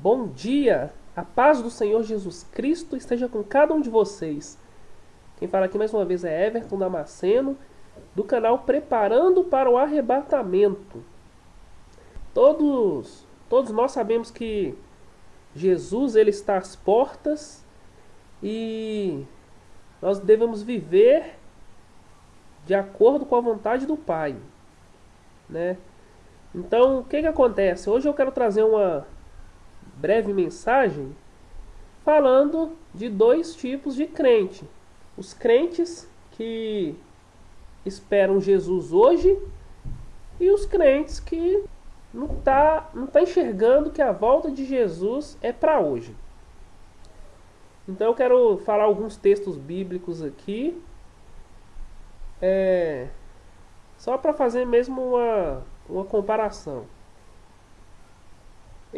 Bom dia, a paz do Senhor Jesus Cristo esteja com cada um de vocês. Quem fala aqui mais uma vez é Everton Damasceno, do canal Preparando para o Arrebatamento. Todos, todos nós sabemos que Jesus ele está às portas e nós devemos viver de acordo com a vontade do Pai, né? Então, o que que acontece? Hoje eu quero trazer uma breve mensagem falando de dois tipos de crente. Os crentes que esperam Jesus hoje e os crentes que não está não tá enxergando que a volta de Jesus é para hoje. Então eu quero falar alguns textos bíblicos aqui, é, só para fazer mesmo uma, uma comparação.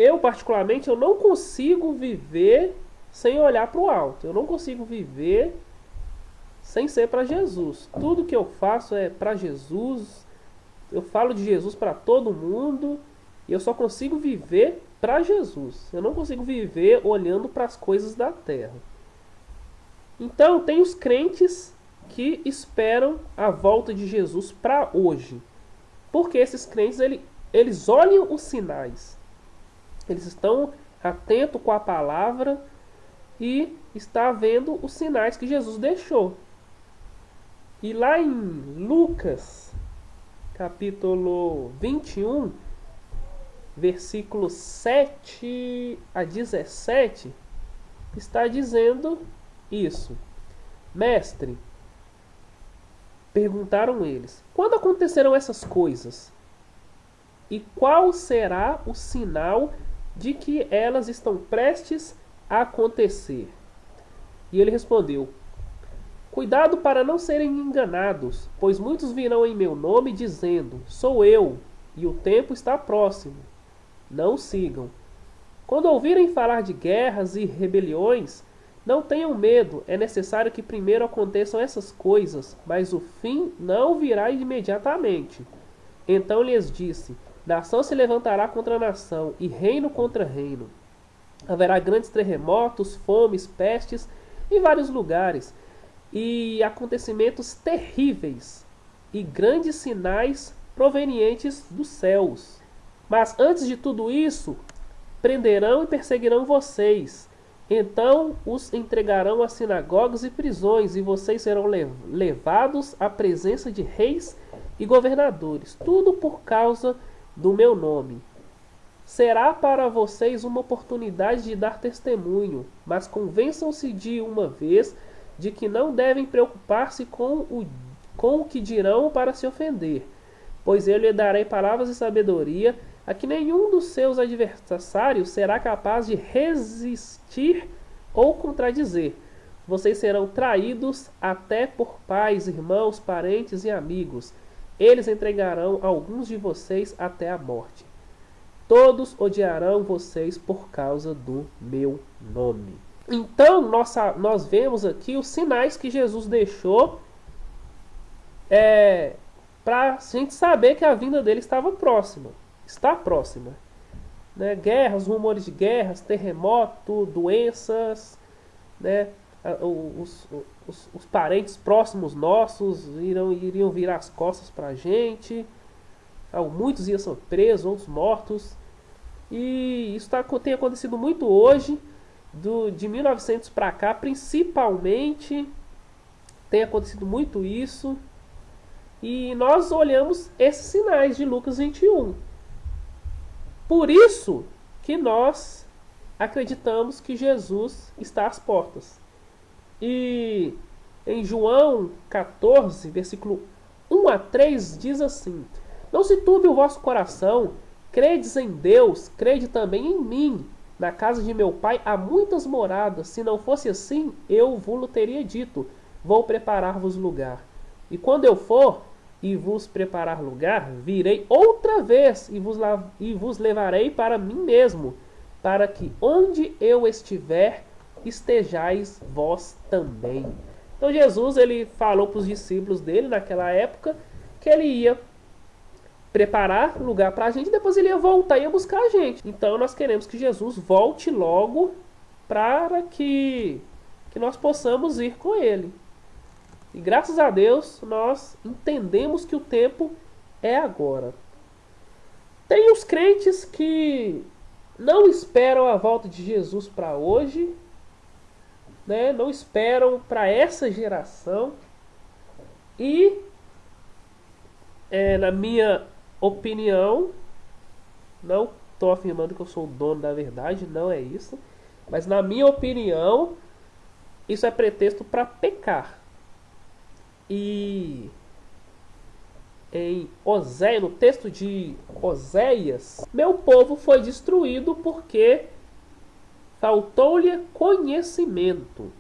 Eu, particularmente, eu não consigo viver sem olhar para o alto. Eu não consigo viver sem ser para Jesus. Tudo que eu faço é para Jesus. Eu falo de Jesus para todo mundo. E eu só consigo viver para Jesus. Eu não consigo viver olhando para as coisas da terra. Então, tem os crentes que esperam a volta de Jesus para hoje. Porque esses crentes, ele, eles olham os sinais. Eles estão atentos com a palavra e está vendo os sinais que Jesus deixou. E lá em Lucas, capítulo 21, versículos 7 a 17, está dizendo isso. Mestre, perguntaram eles, quando acontecerão essas coisas? E qual será o sinal de que elas estão prestes a acontecer. E ele respondeu: Cuidado para não serem enganados, pois muitos virão em meu nome dizendo: Sou eu, e o tempo está próximo. Não sigam. Quando ouvirem falar de guerras e rebeliões, não tenham medo, é necessário que primeiro aconteçam essas coisas, mas o fim não virá imediatamente. Então lhes disse: Nação se levantará contra nação, e reino contra reino. Haverá grandes terremotos, fomes, pestes em vários lugares, e acontecimentos terríveis, e grandes sinais provenientes dos céus. Mas antes de tudo isso, prenderão e perseguirão vocês. Então os entregarão a sinagogas e prisões, e vocês serão levados à presença de reis e governadores, tudo por causa de do meu nome. Será para vocês uma oportunidade de dar testemunho, mas convençam-se de uma vez de que não devem preocupar-se com o, com o que dirão para se ofender, pois eu lhe darei palavras de sabedoria a que nenhum dos seus adversários será capaz de resistir ou contradizer. Vocês serão traídos até por pais, irmãos, parentes e amigos eles entregarão alguns de vocês até a morte. Todos odiarão vocês por causa do meu nome. Então, nossa, nós vemos aqui os sinais que Jesus deixou é, para a gente saber que a vinda dele estava próxima. Está próxima. Né? Guerras, rumores de guerras, terremoto, doenças, né? Os, os, os, parentes próximos nossos irão, iriam virar as costas para a gente. Muitos iam ser presos, outros mortos. E isso tá, tem acontecido muito hoje, do, de 1900 para cá, principalmente. Tem acontecido muito isso. E nós olhamos esses sinais de Lucas 21. Por isso que nós acreditamos que Jesus está às portas. E em João 14, versículo 1 a 3, diz assim: Não se turbe o vosso coração, credes em Deus, crede também em mim. Na casa de meu pai há muitas moradas, se não fosse assim, eu vos teria dito: Vou preparar-vos lugar. E quando eu for e vos preparar lugar, virei outra vez e vos, e vos levarei para mim mesmo, para que onde eu estiver, estejais vós também. Então Jesus ele falou para os discípulos dele naquela época que ele ia preparar lugar para a gente, depois ele ia voltar e ia buscar a gente. Então nós queremos que Jesus volte logo para que, que nós possamos ir com ele. E graças a Deus nós entendemos que o tempo é agora. Tem os crentes que não esperam a volta de Jesus para hoje, né? não esperam para essa geração. E, é, na minha opinião, não estou afirmando que eu sou o dono da verdade, não é isso. Mas, na minha opinião, isso é pretexto para pecar. E em Oséia, no texto de Oséias, meu povo foi destruído porque faltou-lhe conhecimento.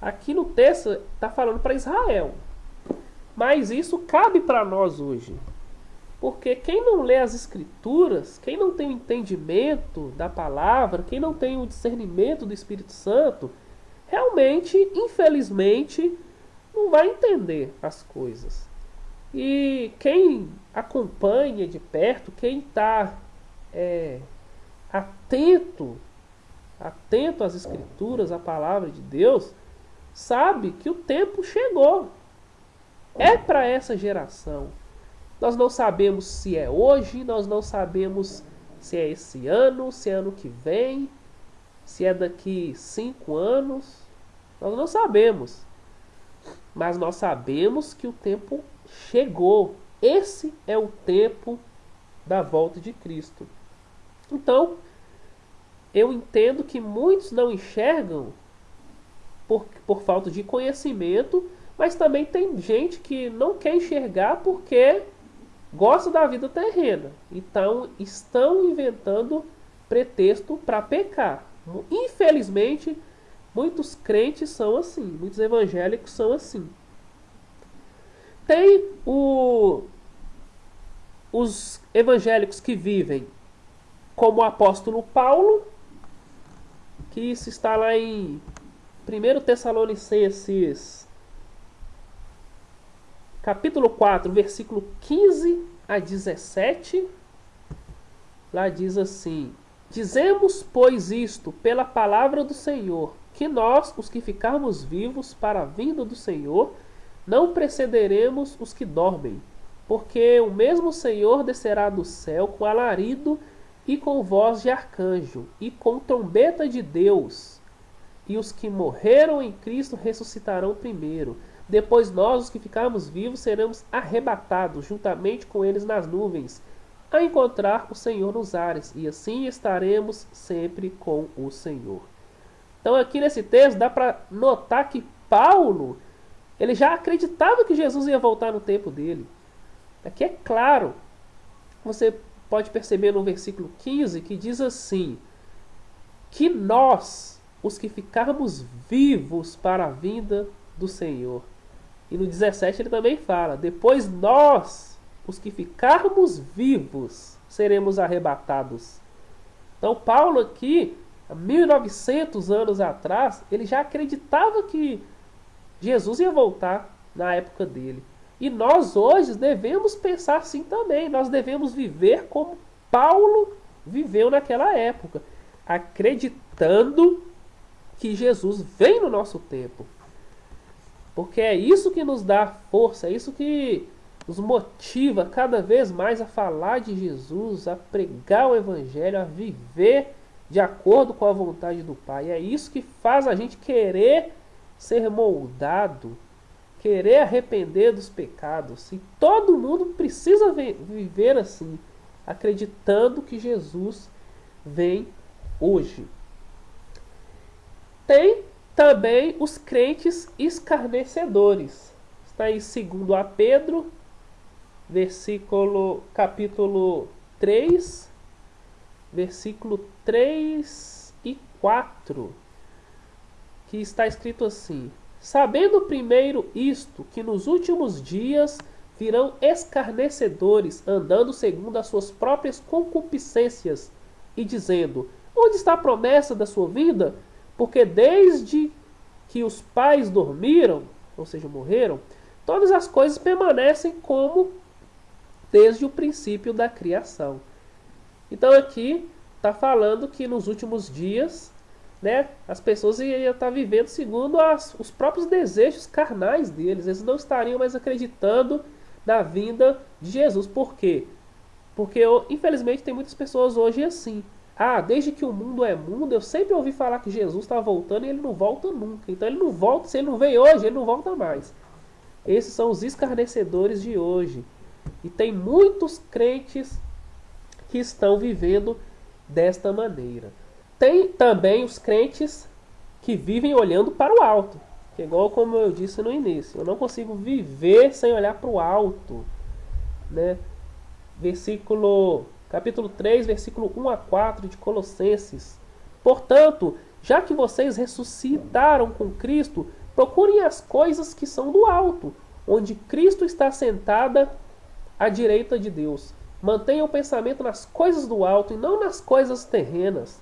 Aqui no texto está falando para Israel. Mas isso cabe para nós hoje. Porque quem não lê as escrituras, quem não tem o entendimento da palavra, quem não tem o discernimento do Espírito Santo, realmente, infelizmente, não vai entender as coisas. E quem acompanha de perto, quem está é, atento, atento às escrituras, à palavra de Deus, sabe que o tempo chegou. É para essa geração. Nós não sabemos se é hoje, nós não sabemos se é esse ano, se é ano que vem, se é daqui cinco anos. Nós não sabemos. Mas nós sabemos que o tempo chegou. Esse é o tempo da volta de Cristo. Então, eu entendo que muitos não enxergam por, por falta de conhecimento, mas também tem gente que não quer enxergar porque gosta da vida terrena. Então, estão inventando pretexto para pecar. Infelizmente, muitos crentes são assim, muitos evangélicos são assim. Tem o, os evangélicos que vivem como o apóstolo Paulo, que isso está lá em 1 Tessalonicenses, capítulo 4, versículo 15 a 17. Lá diz assim: Dizemos, pois, isto pela palavra do Senhor, que nós, os que ficarmos vivos para a vinda do Senhor, não precederemos os que dormem, porque o mesmo Senhor descerá do céu com alarido e com voz de arcanjo e com trombeta de Deus. E os que morreram em Cristo ressuscitarão primeiro. Depois nós, os que ficarmos vivos, seremos arrebatados juntamente com eles nas nuvens, a encontrar o Senhor nos ares, e assim estaremos sempre com o Senhor. Então, aqui nesse texto, dá para notar que Paulo ele já acreditava que Jesus ia voltar no tempo dele. Aqui é claro. Você pode perceber no versículo 15 que diz assim: Que nós, os que ficarmos vivos para a vinda do Senhor. E no 17 ele também fala: Depois nós, os que ficarmos vivos, seremos arrebatados. Então, Paulo aqui, há 1900 anos atrás, ele já acreditava que Jesus ia voltar na época dele. E nós hoje devemos pensar assim também. Nós devemos viver como Paulo viveu naquela época, acreditando que Jesus vem no nosso tempo. Porque é isso que nos dá força, é isso que nos motiva cada vez mais a falar de Jesus, a pregar o Evangelho, a viver de acordo com a vontade do Pai. É isso que faz a gente querer ser moldado, querer arrepender dos pecados. E todo mundo precisa viver assim, acreditando que Jesus vem hoje. Tem também os crentes escarnecedores. Está em 2 a Pedro, versículo capítulo 3, versículo 3 e 4 que está escrito assim: Sabendo primeiro isto, que nos últimos dias virão escarnecedores, andando segundo as suas próprias concupiscências, e dizendo: Onde está a promessa da sua vida? Porque desde que os pais dormiram, ou seja, morreram, todas as coisas permanecem como desde o princípio da criação. Então aqui está falando que nos últimos dias, né, as pessoas iam estar tá vivendo segundo as, os próprios desejos carnais deles. Eles não estariam mais acreditando na vinda de Jesus. Por quê? Porque infelizmente tem muitas pessoas hoje assim. Ah, desde que o mundo é mundo, eu sempre ouvi falar que Jesus está voltando e ele não volta nunca. Então ele não volta, se ele não vem hoje, ele não volta mais. Esses são os escarnecedores de hoje. E tem muitos crentes que estão vivendo desta maneira. Tem também os crentes que vivem olhando para o alto. Que é igual como eu disse no início, eu não consigo viver sem olhar para o alto, né? Versículo capítulo 3, versículo 1 a 4 de Colossenses. Portanto, já que vocês ressuscitaram com Cristo, procurem as coisas que são do alto, onde Cristo está sentada à direita de Deus. Mantenha o pensamento nas coisas do alto e não nas coisas terrenas,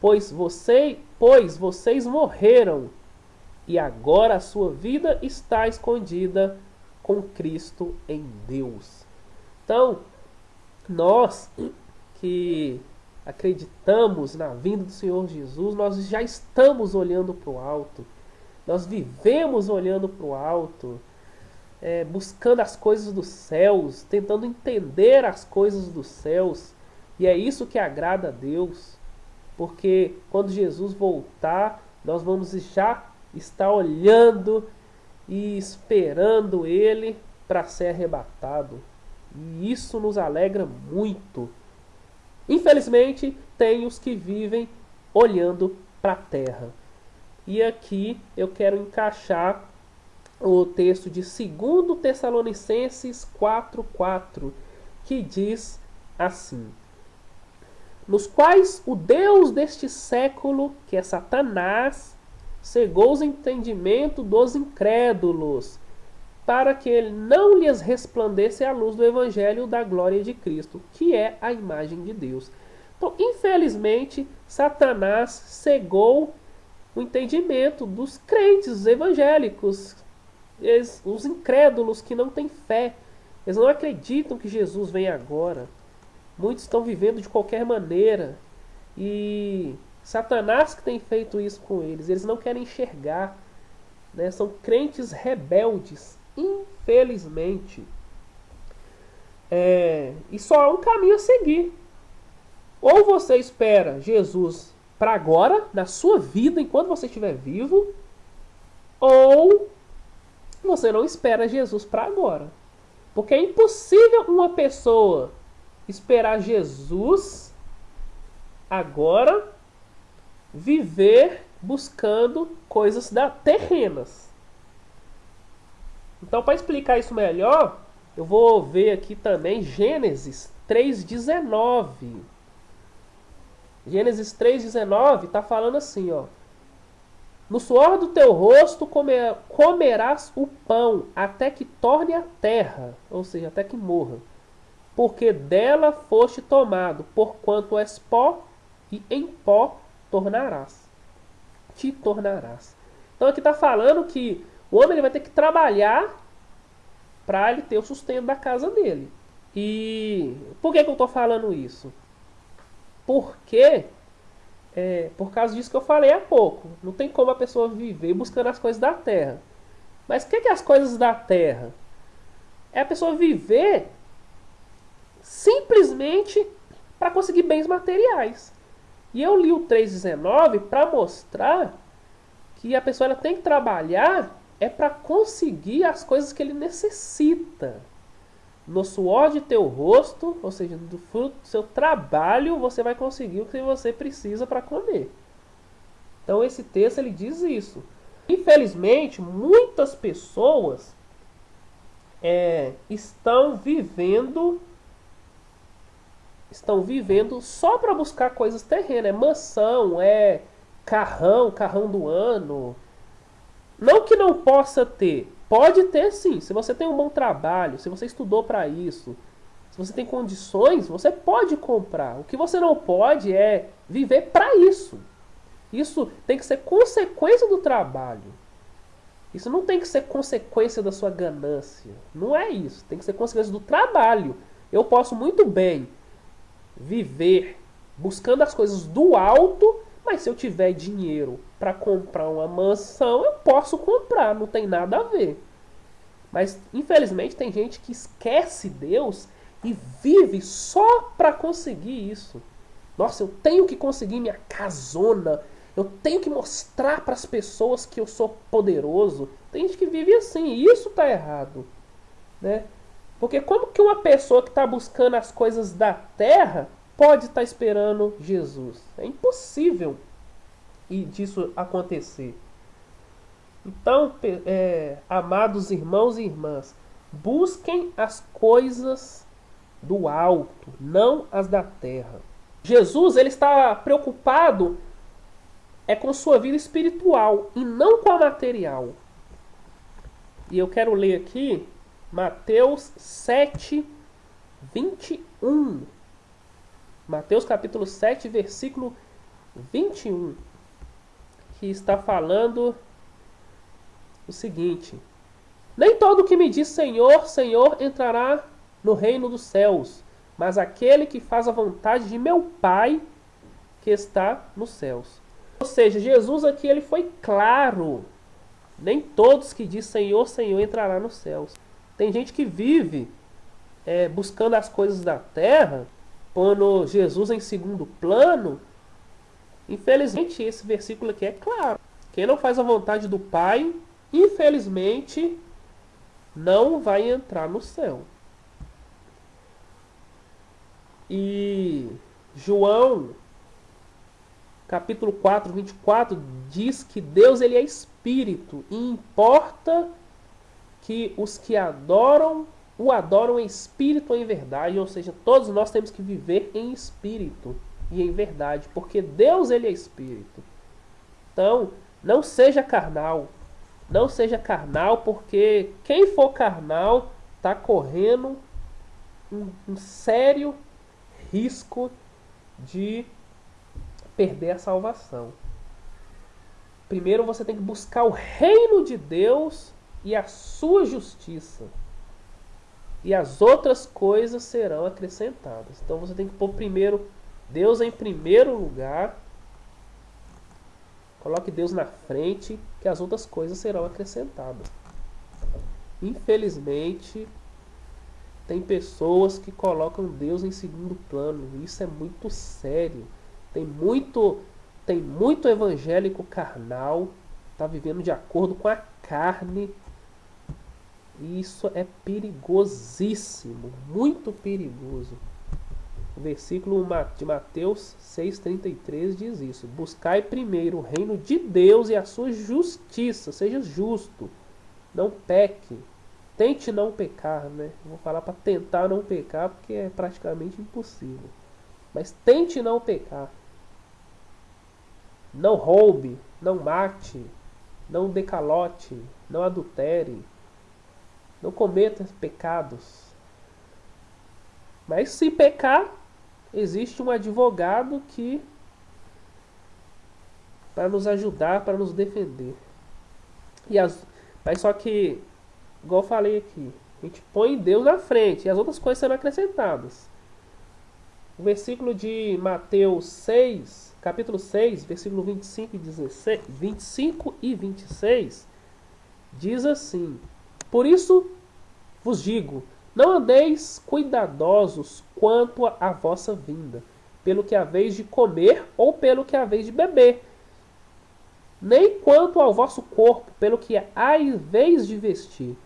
pois, você, pois vocês morreram e agora a sua vida está escondida com Cristo em Deus. Então, nós que acreditamos na vinda do Senhor Jesus, nós já estamos olhando para o alto, nós vivemos olhando para o alto é, buscando as coisas dos céus, tentando entender as coisas dos céus. E é isso que agrada a Deus, porque quando Jesus voltar, nós vamos já estar olhando e esperando Ele para ser arrebatado. E isso nos alegra muito. Infelizmente, tem os que vivem olhando para a terra. E aqui eu quero encaixar o texto de 2 Tessalonicenses 4,4, que diz assim: Nos quais o Deus deste século, que é Satanás, cegou os entendimentos dos incrédulos, para que ele não lhes resplandece a luz do Evangelho da glória de Cristo, que é a imagem de Deus. Então, infelizmente, Satanás cegou o entendimento dos crentes evangélicos, os incrédulos que não têm fé, eles não acreditam que Jesus vem agora. Muitos estão vivendo de qualquer maneira. E Satanás que tem feito isso com eles. Eles não querem enxergar. Né? São crentes rebeldes. Infelizmente. É, e só há um caminho a seguir. Ou você espera Jesus para agora, na sua vida, enquanto você estiver vivo, ou você não espera Jesus para agora. Porque é impossível uma pessoa esperar Jesus agora viver buscando coisas da terrenas. Então, para explicar isso melhor, eu vou ver aqui também Gênesis 3:19. Gênesis 3:19 está falando assim, ó: no suor do teu rosto comer, comerás o pão até que torne a terra, ou seja, até que morra. Porque dela foste tomado, porquanto és pó, e em pó tornarás. Te tornarás. Então aqui está falando que o homem ele vai ter que trabalhar para ele ter o sustento da casa dele. E por que, que eu estou falando isso? Porque é, por causa disso que eu falei há pouco. Não tem como a pessoa viver buscando as coisas da terra. Mas o que, que é as coisas da terra? É a pessoa viver simplesmente para conseguir bens materiais. E eu li o 3,19 para mostrar que a pessoa ela tem que trabalhar é para conseguir as coisas que ele necessita no suor de teu rosto, ou seja, do fruto do seu trabalho, você vai conseguir o que você precisa para comer. Então esse texto ele diz isso. Infelizmente, muitas pessoas é, estão vivendo estão vivendo só para buscar coisas terrenas, é mansão, é carrão, carrão do ano. Não que não possa ter, Pode ter sim, se você tem um bom trabalho, se você estudou para isso, se você tem condições, você pode comprar. O que você não pode é viver para isso. Isso tem que ser consequência do trabalho. Isso não tem que ser consequência da sua ganância. Não é isso. Tem que ser consequência do trabalho. Eu posso muito bem viver buscando as coisas do alto, mas se eu tiver dinheiro para comprar uma mansão, eu posso comprar, não tem nada a ver. Mas infelizmente tem gente que esquece Deus e vive só para conseguir isso. Nossa, eu tenho que conseguir minha casona. Eu tenho que mostrar para as pessoas que eu sou poderoso. Tem gente que vive assim, e isso está errado, né? Porque como que uma pessoa que está buscando as coisas da terra pode estar tá esperando Jesus? É impossível e disso acontecer. Então, é, amados irmãos e irmãs, busquem as coisas do alto, não as da terra. Jesus ele está preocupado é com sua vida espiritual e não com a material. E eu quero ler aqui Mateus 7, 21. Mateus capítulo 7, versículo 21. Que está falando o seguinte: Nem todo que me diz Senhor, Senhor entrará no reino dos céus, mas aquele que faz a vontade de meu Pai que está nos céus. Ou seja, Jesus aqui ele foi claro. Nem todos que diz Senhor, Senhor entrará nos céus. Tem gente que vive é, buscando as coisas da terra, pondo Jesus em segundo plano. Infelizmente, esse versículo aqui é claro. Quem não faz a vontade do Pai, infelizmente, não vai entrar no céu. E João, capítulo 4, 24, diz que Deus ele é espírito e importa que os que adoram o adoram em espírito ou em verdade, ou seja, todos nós temos que viver em espírito e em verdade, porque Deus ele é espírito. Então, não seja carnal, não seja carnal, porque quem for carnal está correndo um, um sério risco de perder a salvação. Primeiro você tem que buscar o reino de Deus e a sua justiça. E as outras coisas serão acrescentadas. Então você tem que pôr primeiro Deus em primeiro lugar. Coloque Deus na frente, que as outras coisas serão acrescentadas. Infelizmente, tem pessoas que colocam Deus em segundo plano. Isso é muito sério. Tem muito, tem muito evangélico carnal, está vivendo de acordo com a carne. E isso é perigosíssimo, muito perigoso. O versículo de Mateus 6,33 diz isso: Buscai primeiro o reino de Deus e a sua justiça, seja justo, não peque tente não pecar, né? Vou falar para tentar não pecar porque é praticamente impossível. Mas tente não pecar. Não roube, não mate, não decalote, não adultere, não cometa pecados. Mas se pecar, existe um advogado que para nos ajudar, para nos defender. E as, mas só que igual eu falei aqui, a gente põe Deus na frente e as outras coisas serão acrescentadas. O versículo de Mateus 6, capítulo 6, versículo 25 e, 16, 25 e 26, diz assim: Por isso vos digo, não andeis cuidadosos quanto à vossa vinda, pelo que haveis de comer ou pelo que haveis de beber, nem quanto ao vosso corpo, pelo que haveis de vestir.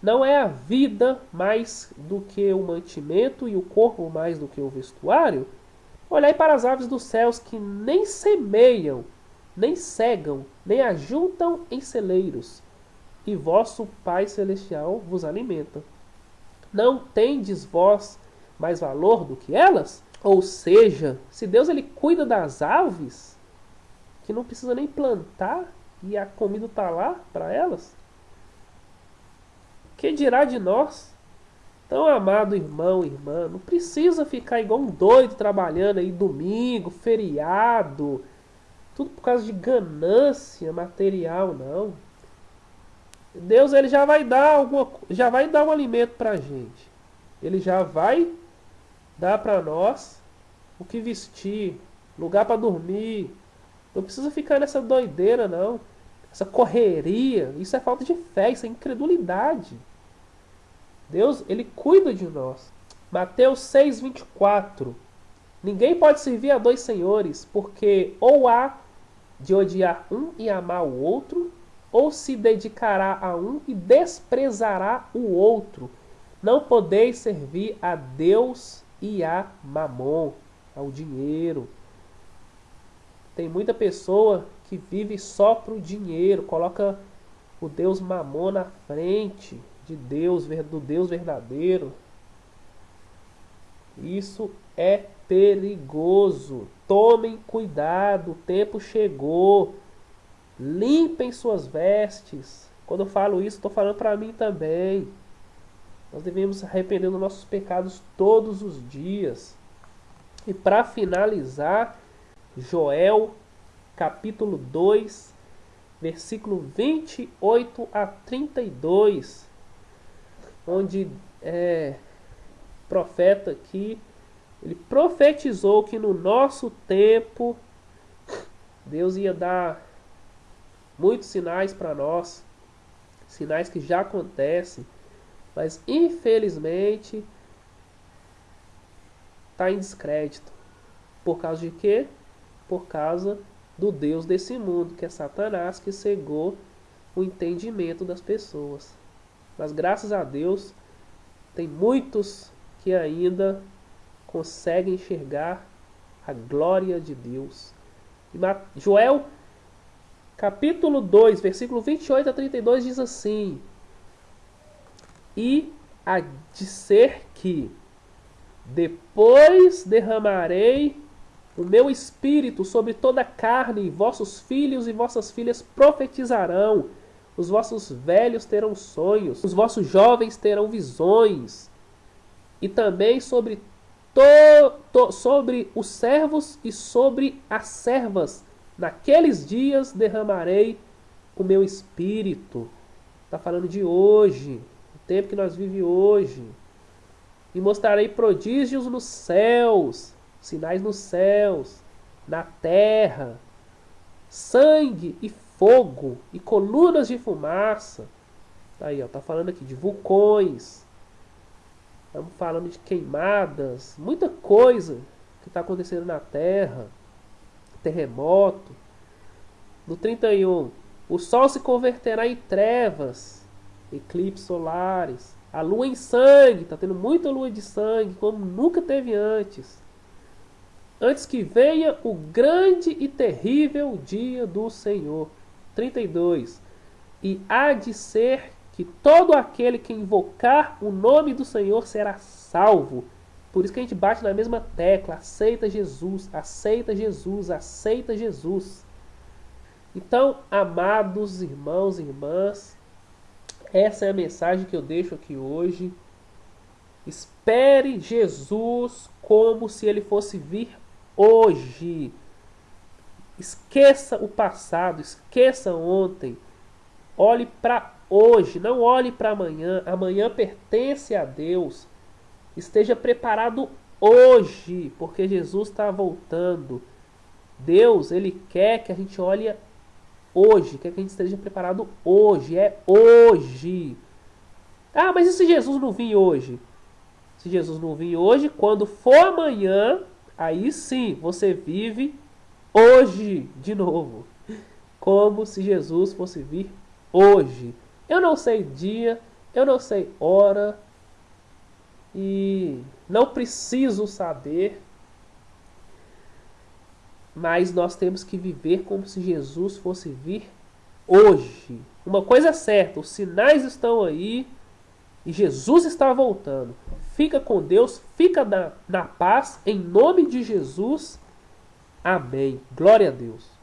Não é a vida mais do que o mantimento e o corpo mais do que o vestuário? Olhai para as aves dos céus que nem semeiam, nem cegam, nem ajuntam em celeiros, e vosso Pai Celestial vos alimenta. Não tendes vós mais valor do que elas? Ou seja, se Deus ele cuida das aves, que não precisa nem plantar e a comida está lá para elas, que dirá de nós? Então, amado irmão, irmã, não precisa ficar igual um doido trabalhando aí domingo, feriado, tudo por causa de ganância material, não. Deus ele já vai dar alguma, já vai dar um alimento pra gente. Ele já vai dá para nós o que vestir, lugar para dormir. Não precisa ficar nessa doideira, não. Essa correria. Isso é falta de fé, isso é incredulidade. Deus, Ele cuida de nós. Mateus 6, 24. Ninguém pode servir a dois senhores, porque ou há de odiar um e amar o outro, ou se dedicará a um e desprezará o outro. Não podeis servir a Deus e a Mamon, ao dinheiro. Tem muita pessoa que vive só para o dinheiro, coloca o Deus Mamon na frente de Deus, do Deus verdadeiro. Isso é perigoso. Tomem cuidado, o tempo chegou. Limpem suas vestes. Quando eu falo isso, estou falando para mim também. Nós devemos arrepender dos nossos pecados todos os dias. E para finalizar, Joel capítulo 2, versículo 28 a 32, onde é profeta aqui, ele profetizou que no nosso tempo Deus ia dar muitos sinais para nós, sinais que já acontecem, mas infelizmente está em descrédito. Por causa de quê? Por causa do Deus desse mundo, que é Satanás, que cegou o entendimento das pessoas. Mas graças a Deus, tem muitos que ainda conseguem enxergar a glória de Deus. Joel capítulo 2, versículo 28 a 32 diz assim: E a ser que depois derramarei o meu espírito sobre toda a carne, e vossos filhos e vossas filhas profetizarão, os vossos velhos terão sonhos, os vossos jovens terão visões, e também sobre, to, to, sobre os servos e sobre as servas. Naqueles dias derramarei o meu espírito. Está falando de hoje, o tempo que nós vivemos hoje. E mostrarei prodígios nos céus sinais nos céus, na terra, sangue e fogo e colunas de fumaça. Aí, ó, tá falando aqui de vulcões. Estamos falando de queimadas, muita coisa que está acontecendo na Terra, terremoto. No 31, o Sol se converterá em trevas, eclipses solares, a Lua em sangue, está tendo muita lua de sangue, como nunca teve antes antes que venha o grande e terrível dia do Senhor. 32. E há de ser que todo aquele que invocar o nome do Senhor será salvo. Por isso que a gente bate na mesma tecla: aceita Jesus, aceita Jesus, aceita Jesus. Então, amados irmãos e irmãs, essa é a mensagem que eu deixo aqui hoje. Espere Jesus como se ele fosse vir hoje. Esqueça o passado, esqueça ontem. Olhe para hoje, não olhe para amanhã. Amanhã pertence a Deus. Esteja preparado hoje, porque Jesus está voltando. Deus, ele quer que a gente olhe hoje, quer que a gente esteja preparado hoje, é hoje. Ah, mas e se Jesus não vir hoje? Se Jesus não vir hoje, quando for amanhã, aí sim você vive hoje de novo. Como se Jesus fosse vir hoje. Eu não sei dia, eu não sei hora e não preciso saber, mas nós temos que viver como se Jesus fosse vir hoje. Uma coisa é certa, os sinais estão aí e Jesus está voltando. Fica com Deus, fica na, na paz, em nome de Jesus. Amém. Glória a Deus.